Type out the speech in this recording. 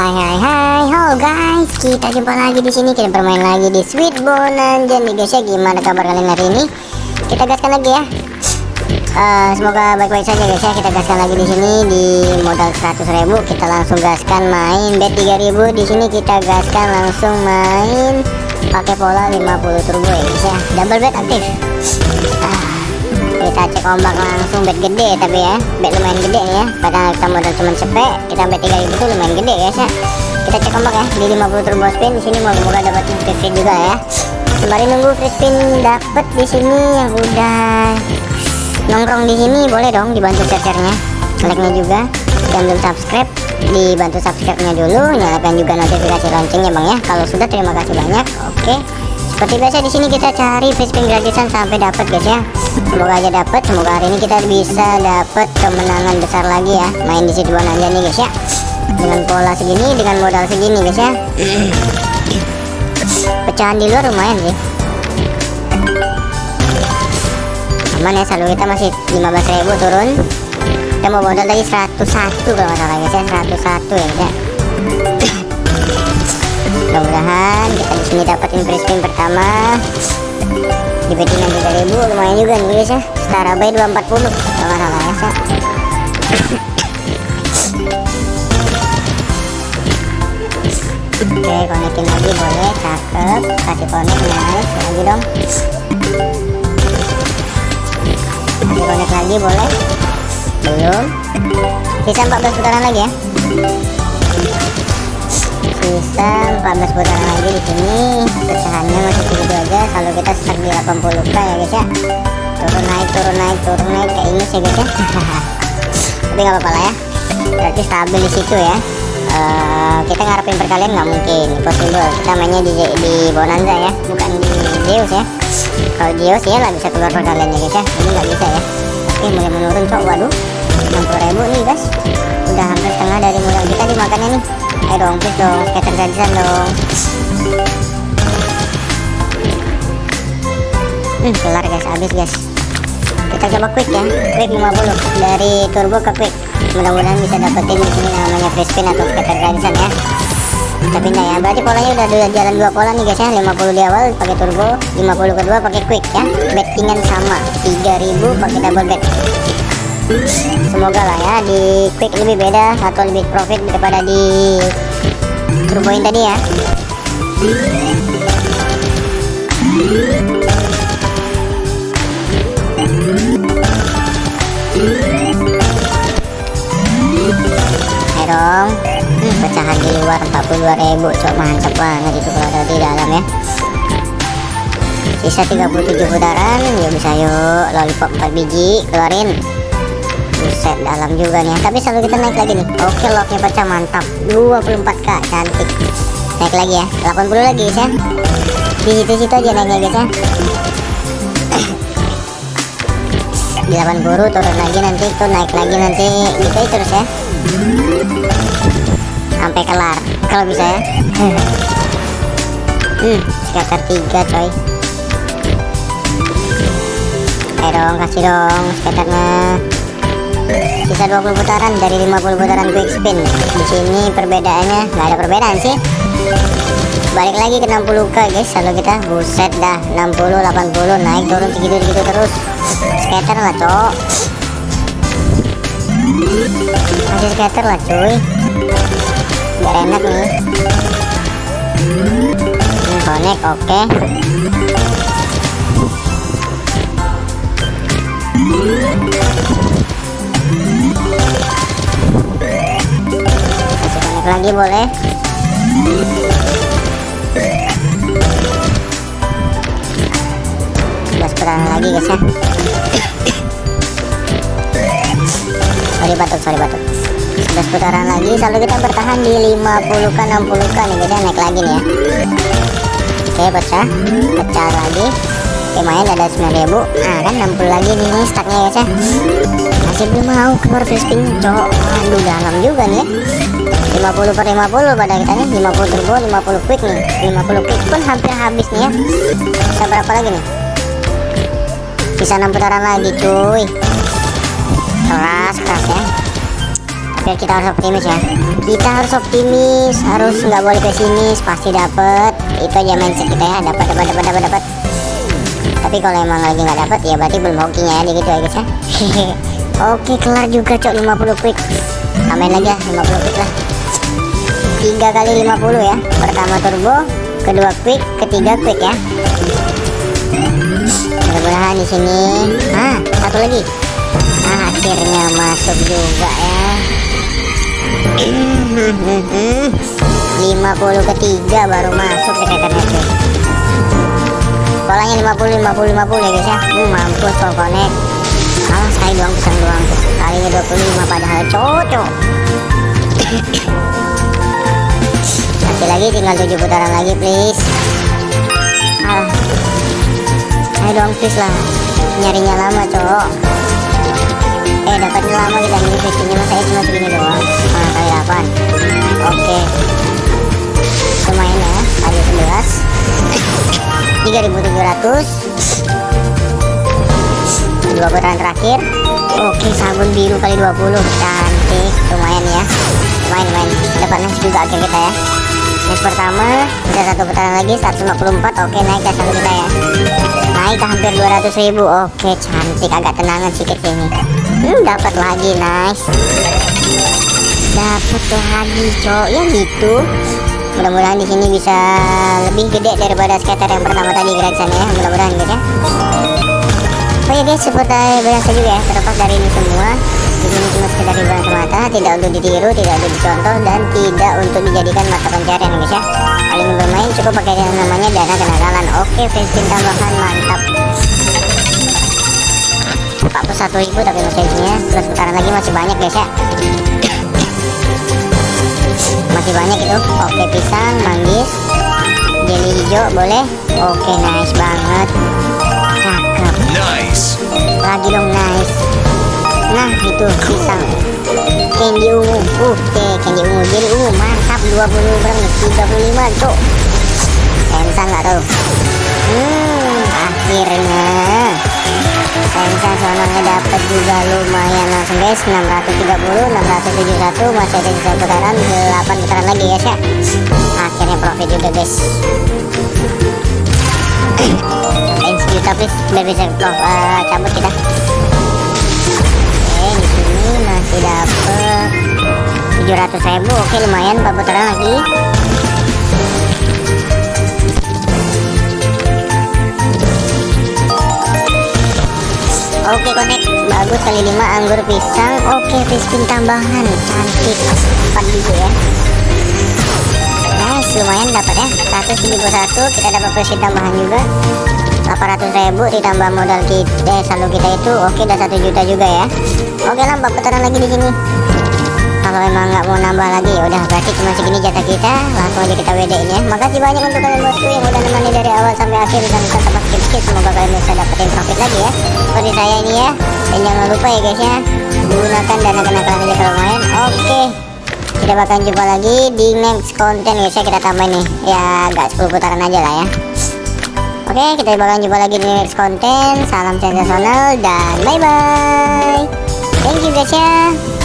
Hai hai hai, halo guys, kita jumpa lagi di sini kita bermain lagi di Sweet Bonanza nih guys ya. Gimana kabar kalian hari ini? Kita gaskan lagi ya. Uh, semoga baik-baik saja guys ya. Kita gaskan lagi di sini di modal 100.000 kita langsung gaskan main bet 3000 di sini kita gaskan langsung main pakai pola 50 turbo ya guys ya. Double bet aktif. Ah kita cek ombak langsung bet gede tapi ya. Bet lumayan gede nih ya. Padahal kita modal cuma cepet kita bet 3000 itu lumayan gede guys ya kita cek ombak ya di 50 turbo spin di sini moga-moga dapat free spin juga ya. Sembari nunggu free spin dapat di sini yang udah. Nongkrong di sini boleh dong dibantu share-nya like-nya juga yang belum subscribe dibantu subscribe-nya dulu nyalakan juga notifikasi loncengnya bang ya. Kalau sudah terima kasih banyak. Oke. okay seperti biasa di sini kita cari free spin gratisan sampai dapat guys ya. Semoga aja dapat semoga hari ini kita bisa dapat kemenangan besar lagi ya. Main di situ aja nih guys ya. Dengan pola segini dengan modal segini guys ya. Pecahan di luar lumayan sih. Aman ya. Saldo kita masih 15.000 turun. Kita mau modal tadi 101 kalau nggak salah guys ya. 101 ya guys ya mudah-mudahan kita di sini dapatin free pertama. Di bettingan 3000 lumayan juga nih guys ya. Setara bay 240 kalau nggak salah ya oke konekin lagi boleh. Cakep. Kasih konek nice. Lagi dong. Kasih konek lagi boleh. Belum. Sisa 14 putaran lagi ya sisa 14 putaran lagi di sini. Pecahannya masih segitu aja. Kalau kita stuck di 80k ya guys ya. Turun naik turun naik turun naik. Kayak ini sih guys ya. Tapi nggak apa-apa lah ya. Berarti stabil di situ ya. Uh, kita ngarepin perkalian nggak mungkin. Possible kita mainnya di, di bonanza ya. Bukan di Zeus ya. Kalau Zeus ya nggak bisa keluar perkalian ya guys ya. Ini nggak bisa ya. Oke mulai menurun cok. Waduh 60.000 nih guys. Udah hampir setengah dari modal kita dimakannya nih ayo dong please dong gratisan dong. Hmm kelar guys habis guys. Kita coba quick ya quick 50 dari turbo ke quick. Mudah-mudahan bisa dapetin di sini namanya free spin atau scatter ya. Kita pindah ya berarti polanya udah, udah jalan dua pola nih guys ya. 50 di awal pakai turbo 50 kedua pakai quick ya. Bettingan sama 3000 pakai double bet semoga lah ya di quick lebih beda atau lebih profit daripada di turboin tadi ya. Ayo dong. Hmm, pecahan di luar 42.000 cok mantap banget itu kalau ada di dalam ya. Sisa 37 putaran yuk bisa yuk lollipop 4 biji keluarin buset dalam juga nih. Tapi selalu kita naik lagi nih. Oke locknya pecah mantap. 24k cantik. Naik lagi ya. 80 lagi guys ya. Di situ-situ aja naiknya guys ya. Di 80 turun lagi nanti. Tuh naik lagi nanti. Gitu terus ya. Sampai kelar. Kalau bisa ya. Hmm sekitar 3 coy. Ayo dong kasih dong skaternya sisa 20 putaran dari 50 putaran quick spin. Di sini perbedaannya nggak ada perbedaan sih. Balik lagi ke 60k guys. Kalau kita. Buset dah 60 80 naik turun segitu segitu terus. Scatter lah cok. Masih scatter lah cuy. Biar enak nih. Ini connect oke. okay. connect lagi boleh. Sebelas putaran lagi guys ya. Sorry batuk sorry batuk. Sebelas putaran lagi selalu kita bertahan di 50k 60k nih guys ya. Naik lagi nih ya. Oke pecah. Pecah lagi lumayan ada 9000 nah kan 60 lagi nih stacknya guys ya masih belum mau keluar free spin cok aduh dalam juga nih ya. 50 per 50 pada kita nih. 50 turbo 50 quick nih. 50 quick pun hampir habis nih ya. Bisa berapa lagi nih? Sisa 6 putaran lagi cuy. Keras keras ya. Biar kita harus optimis ya. Kita harus optimis. Harus nggak boleh pesimis. Pasti dapet. Itu aja mindset kita ya. Dapat dapat dapat dapat dapat tapi kalau emang lagi nggak dapat ya berarti belum hokinya ya gitu ya guys ya. Oke kelar juga cok 50 quick. Tambahin lagi ya 50 quick lah. Tiga kali 50 ya pertama turbo kedua quick ketiga quick ya. Mudah-mudahan di sini ah satu lagi. Ah akhirnya masuk juga ya. 50 ketiga baru masuk skaternya cuy polanya 50 50 50 ya guys ya. Hmm, mampus kalau connect kalah sekali doang pisang doang. Kalinya 25 padahal cocok. Masih lagi tinggal 7 putaran lagi please. Ah ayo dong please lah. Nyarinya lama cowok. Eh dapatnya lama kita ini fisiknya masa cuma segini doang? Ah, kali 8 oke. Lumayan ya kali 11 3700 dua putaran terakhir. Oke sabun biru kali 20 cantik lumayan ya. Lumayan lumayan. Dapat nice juga akhir kita ya. Nice pertama udah satu putaran lagi 154 oke naik ya satu kita ya. Naik ke hampir 200 ribu. Oke cantik agak tenangan sedikit sini. Hmm dapat lagi nice. Dapat lagi cok. Ya gitu mudah-mudahan di sini bisa lebih gede daripada skater yang pertama tadi Gregson ya. Mudah-mudahan gitu ya. Oh ya guys seperti biasa juga ya. Terlepas dari ini semua di sini cuma sekedar hiburan semata tidak untuk ditiru tidak untuk dicontoh dan tidak untuk dijadikan mata pencarian guys ya. Kali ini bermain cukup pakai yang namanya dana kenakalan oke fanspin tambahan mantap. 41 ribu tapi masih isinya. 11 putaran lagi masih banyak guys ya masih banyak itu. Oke pisang manggis jelly hijau boleh? Oke nice banget. Cakep. Nice. lagi dong nice. Nah itu pisang. Candy ungu. Oke candy ungu. Jelly ungu mantap. 20 berapa nih 35 cok sensa nggak tuh? Hmm akhirnya sensa sononya dapat juga lumayan langsung guys. 630 671 masih ada sisa putaran 8 putaran lagi ya. Sih akhirnya profit juga guys. Tambahin sejuta please? Biar bisa uh, cabut kita. Oke di sini masih dapet 700 ribu. Oke lumayan 4 putaran lagi Oke connect. Bagus kali 5 anggur pisang. Oke fispin tambahan. Cantik. 4 biji ya. Nice lumayan dapat ya. 171 kita dapat fispin tambahan juga. 800 ribu ditambah modal kita eh, saldo kita itu. Oke udah 1 juta juga ya. Oke lah 4 putaran lagi di sini kalau emang nggak mau nambah lagi ya udah berarti cuma segini jatah kita. Langsung aja kita WD ya. Makasih banyak untuk kalian bosku yang udah nemani dari awal sampai akhir. Dan bisa tempat skip skip semoga kalian bisa dapetin profit lagi ya. Seperti saya ini ya. Dan jangan lupa ya guys ya gunakan dana kenakalan aja kalau main. Oke. Kita bakalan jumpa lagi di next konten guys ya kita tambah nih. Ya agak 10 putaran aja lah ya. Oke, kita bakalan jumpa lagi di next konten. Salam sensasional dan bye bye. Thank you guys ya.